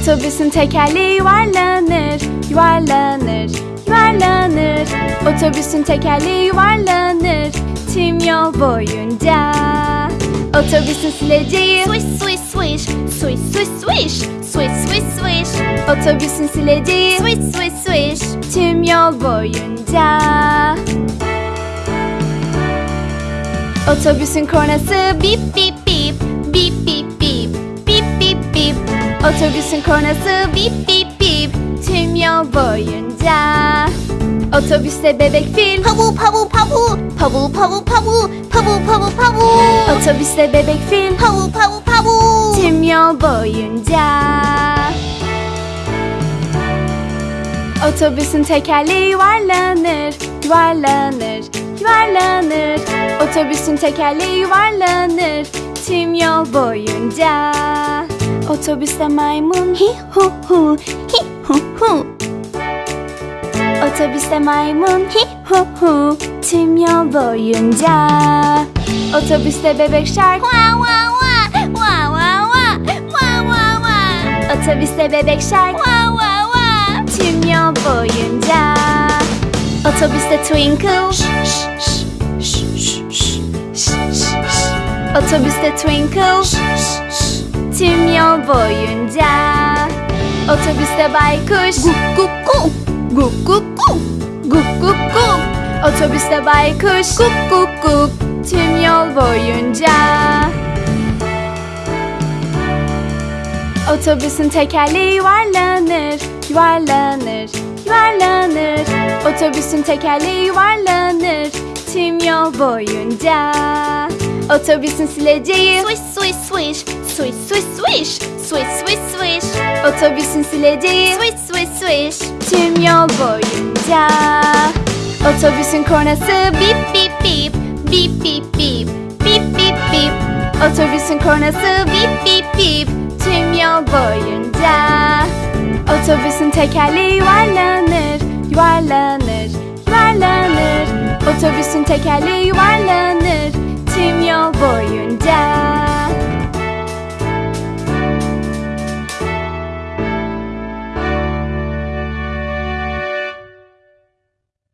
Otobüsün tekerleği yuvarlanır, yuvarlanır, yuvarlanır. Otobüsün tekerleği yuvarlanır tüm yol boyunca. Otobüsün sileceği Swish, swish, swish, swish, swish, swish, swish, swish, swish, Otobüsün sileceği swish, swish, swish. tüm yol boyunca. Otobüsün kornası bip bip bip, bip bip Otobüsün kornası bip bip bip Tüm yol boyunca. Otobüste bebek fil. Pavu pavu pavu. Pavu pavu pavu Pavu pavu pavu. Otobüste bebek fil. Pavu pavu pavu. Tüm yol boyunca. Otobüsün tekerleği yuvarlanır Yuvarlanır Yuvarlanır. Otobüsün tekerleği yuvarlanır Tüm yol boyunca. Otobüste maymun. Hi hu hu, hi hu hu. Otobüste maymun. Hi hu hu. Tüm yol boyunca. Otobüste bebek şark Wah, wah, wah, wah, wah, wah, wah, wah, wah. Otobüste bebek şark Wah, wah, wah. tüm yol boyunca. Otobüste twinkle. Otobüste twinkle tüm yol boyunca. Otobüste baykuş. Gup gup gup Gup gup gup Gup gup gup Otobüste baykuş. Gup gup gup Tüm yol boyunca. Otobüsün tekerleği yuvarlanır Yuvarlanır Yuvarlanır. Otobüsün tekerleği yuvarlanır Tüm yol boyunca. Otobüsün sileceği Swish swish swish. Swish swish swish, swish, swish, swish, otobüsün sileceği swish, swish, swish. tüm yol boyunca. Otobüsün kornası bip bip bip, bip bip bip, bip bip bip. Otobüsün kornası bip bip bip, tüm yol boyunca. Otobüsün tekerleği yuvarlanır, yuvarlanır, yuvarlanır. Otobüsün tekerleği yuvarlanır.